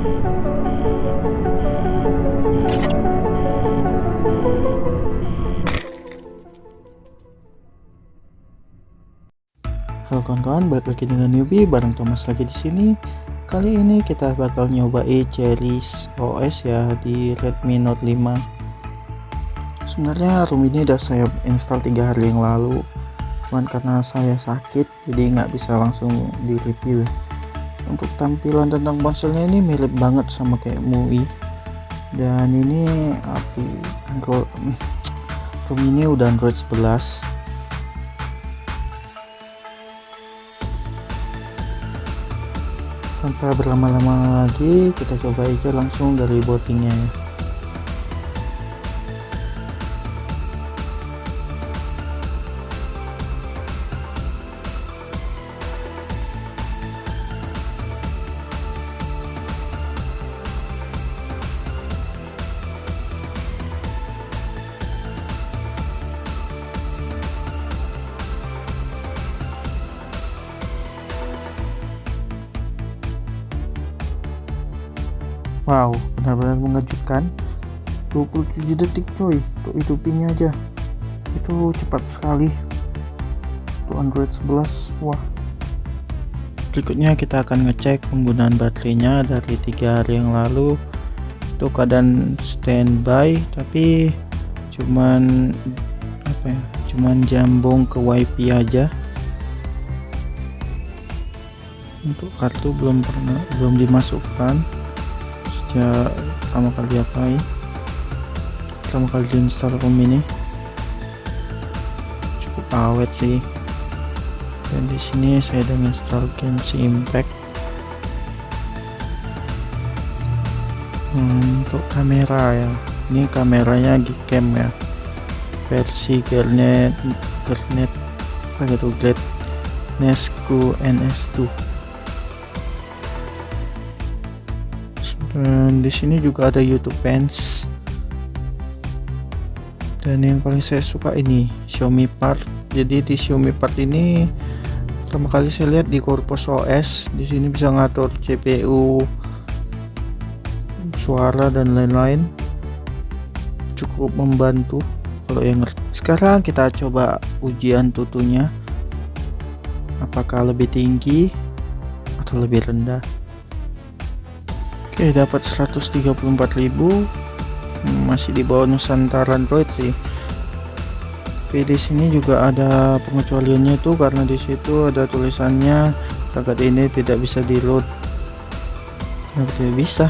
Halo kawan-kawan, balik lagi dengan newbie bareng Thomas lagi di sini. Kali ini kita bakal nyobain Cherries OS ya di Redmi Note 5. Sebenarnya ROM ini udah saya install tiga hari yang lalu, cuman karena saya sakit jadi nggak bisa langsung di review. Ya. Untuk tampilan tentang ponselnya ini mirip banget sama kayak MUI. Dan ini api Android, ROM ini udah Android 11 tanpa berlama-lama lagi kita coba aja langsung dari bootingnya ya Wow, benar-benar mengejutkan. 27 detik coy, untuk hidupinnya aja. Itu cepat sekali. Untuk Android 11, wah. Berikutnya kita akan ngecek penggunaan baterainya dari tiga hari yang lalu. Itu keadaan standby, tapi cuman apa ya? Cuman jambung ke wifi aja. Untuk kartu belum pernah belum dimasukkan sejak pertama kali apa ya? Pertama kali install ROM ini. Cukup awet sih. Dan di sini saya udah install Genshin Impact. Untuk kamera ya. Ini kameranya Gcam ya. Versi Garnet Garnet apa gitu Glad Nesco NS2 dan di sini juga ada YouTube Fans. Dan yang paling saya suka ini Xiaomi Part. Jadi di Xiaomi Part ini pertama kali saya lihat di Corpus OS di sini bisa ngatur CPU suara dan lain-lain. Cukup membantu kalau yang sekarang kita coba ujian tutunya. Apakah lebih tinggi atau lebih rendah Oke dapat 134.000 masih di bawah Nusantara Android sih. Tapi di sini juga ada pengecualiannya tuh karena di situ ada tulisannya paket ini tidak bisa di load tidak bisa.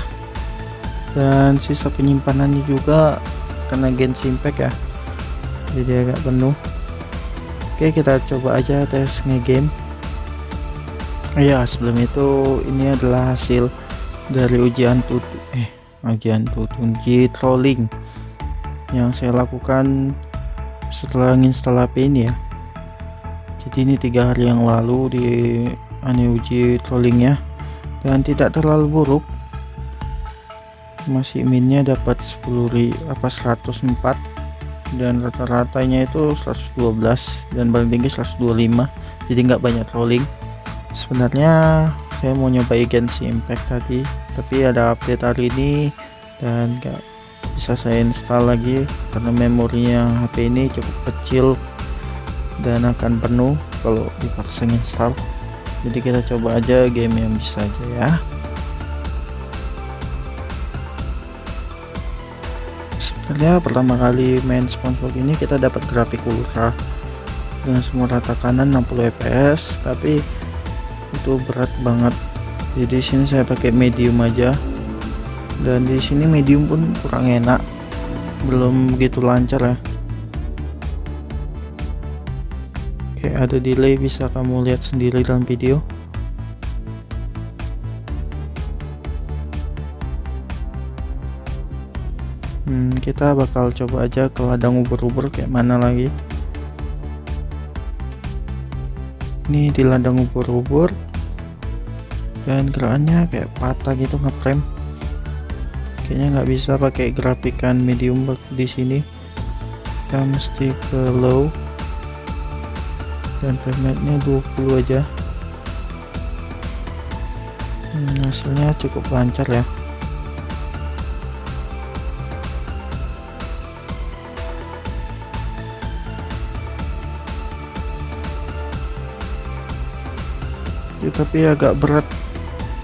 Dan sisa penyimpanannya juga karena Genshin Impact ya. Jadi agak penuh. Oke kita coba aja tes ngegame. Ya sebelum itu ini adalah hasil dari ujian tutu eh ujian tutu uji trolling yang saya lakukan setelah install HP ini ya. Jadi ini tiga hari yang lalu di aneh uji trollingnya dan tidak terlalu buruk. Masih minnya dapat 10 apa 104 dan rata-ratanya itu 112 dan paling tinggi 125 jadi nggak banyak trolling. Sebenarnya saya mau nyoba Genshin Impact tadi tapi ada update hari ini dan gak bisa saya install lagi karena memorinya HP ini cukup kecil dan akan penuh kalau dipaksa install. Jadi kita coba aja game yang bisa aja ya. Sebenarnya pertama kali main SpongeBob ini kita dapat grafik ultra dengan semua rata kanan 60 fps tapi itu berat banget. Jadi sini saya pakai medium aja. Dan di sini medium pun kurang enak. Belum begitu lancar ya. Oke ada delay. Bisa kamu lihat sendiri dalam video. Hmm, kita bakal coba aja ke ladang ubur-ubur kayak mana lagi ini di ladang ubur-ubur. Dan gerakannya kayak patah gitu ngeframe kayaknya nggak bisa pakai grafikan medium di sini. Kita mesti ke low. Dan frame nya 20 aja. Hmm, hasilnya cukup lancar ya tapi agak berat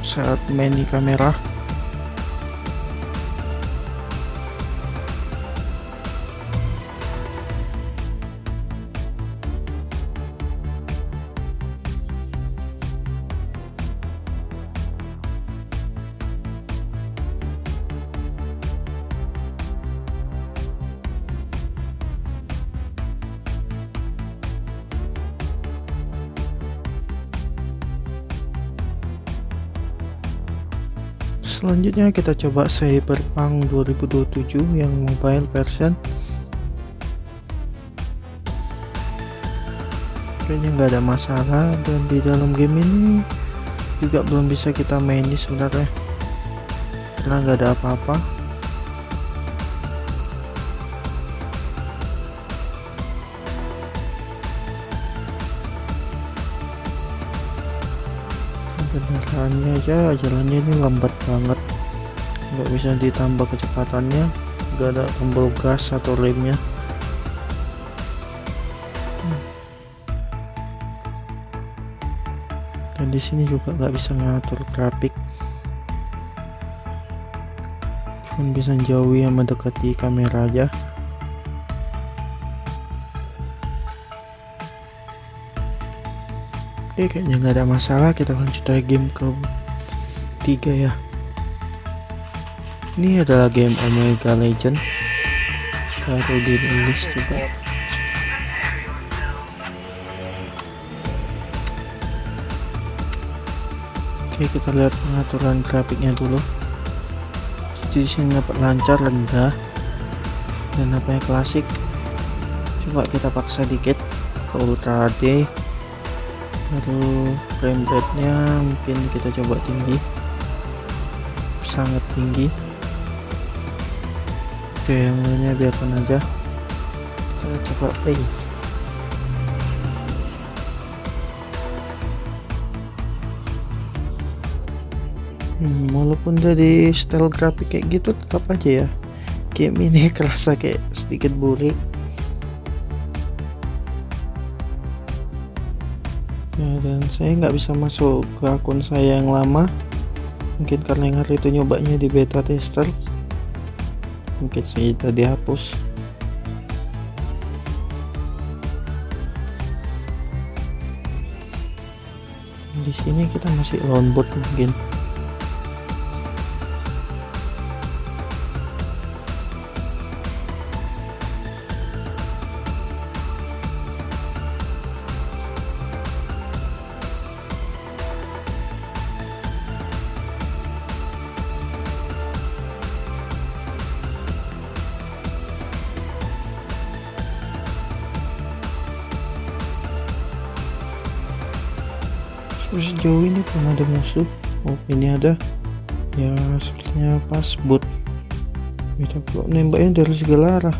saat main di kamera selanjutnya kita coba Cyberpunk 2027 yang mobile version. Kayaknya nggak ada masalah dan di dalam game ini juga belum bisa kita main ini sebenarnya. Karena nggak ada apa-apa kendaraannya aja jalannya ini lambat banget. Nggak bisa ditambah kecepatannya. Nggak ada tombol gas atau remnya dan di sini juga nggak bisa ngatur grafik. Cuma bisa jauhi yang mendekati kamera aja Oke kayaknya nggak ada masalah. Kita lanjut lagi game ke tiga ya. Ini adalah game Omega Legend. Baru dirilis juga. Oke kita lihat pengaturan grafiknya dulu. Di sini dapat lancar rendah dan apa yang klasik. Coba kita paksa dikit ke ultra HD lalu frame rate nya mungkin kita coba tinggi. Sangat tinggi. Oke yang lainnya biarkan aja. Kita coba play. Hmm, walaupun dari style grafik kayak gitu tetap aja ya. Game ini kerasa kayak sedikit burik ya dan saya nggak bisa masuk ke akun saya yang lama. Mungkin karena yang hari itu nyobanya di beta tester. Mungkin saya tadi hapus di sini kita masih longboard mungkin sejauh ini belum ada musuh. Oh ini ada. Ya sepertinya pas boot kita kok nembaknya dari segala arah.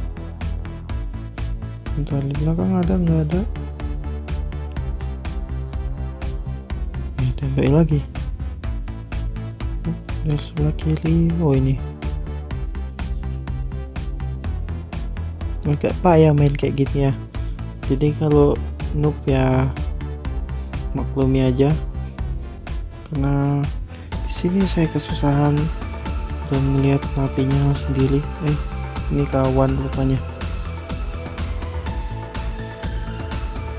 Di belakang ada nggak ada. Ini tembak lagi. Dari sebelah kiri. Oh ini. Agak payah main kayak gini ya. Jadi kalau noob ya maklumi aja. Karena di sini saya kesusahan dan melihat napinya sendiri. Eh ini kawan rupanya.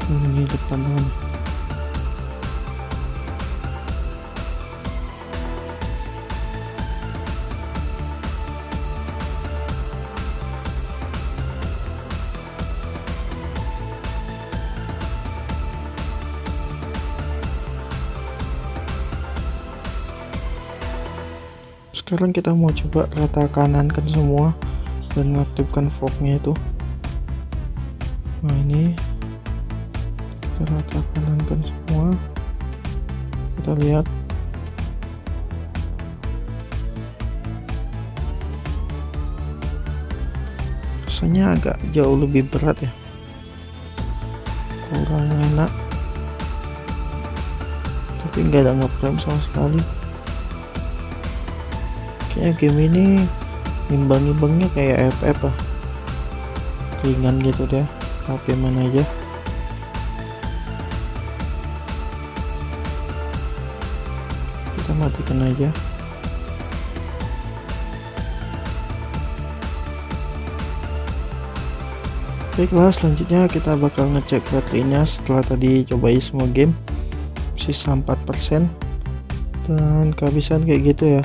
Ini depan teman sekarang kita mau coba rata kanankan semua dan mengaktifkan fognya itu. Nah ini kita rata kanankan semua. Kita lihat. Rasanya agak jauh lebih berat ya. Kurang enak. Tapi nggak ada ngeframe sama sekali kayaknya game ini imbang-imbangnya kayak FF lah. Ringan gitu deh HP mana aja. Kita matikan aja. Baiklah selanjutnya kita bakal ngecek baterainya setelah tadi cobain semua game. Sisa 4% dan kehabisan kayak gitu ya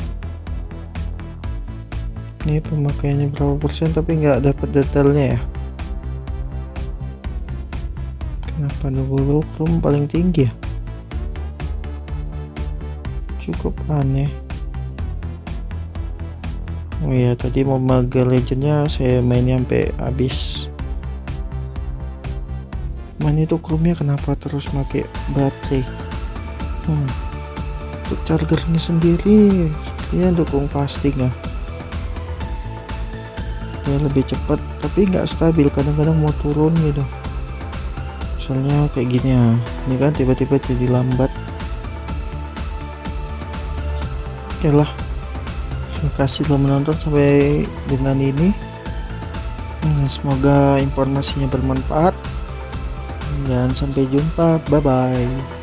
ini pemakaiannya berapa persen tapi nggak dapat detailnya ya. Kenapa Google Chrome paling tinggi ya? Cukup aneh. Oh ya tadi Mobile Legendnya saya main sampai habis. Main itu chrome kenapa terus pakai baterai? Hmm. untuk chargernya sendiri. Sepertinya dukung pasti nggak ya lebih cepat. Tapi nggak stabil kadang-kadang mau turun gitu. Soalnya kayak gini ya. Ini kan tiba-tiba jadi lambat. Oke lah. Terima kasih telah menonton sampai dengan ini. Hmm, semoga informasinya bermanfaat. Dan sampai jumpa. Bye bye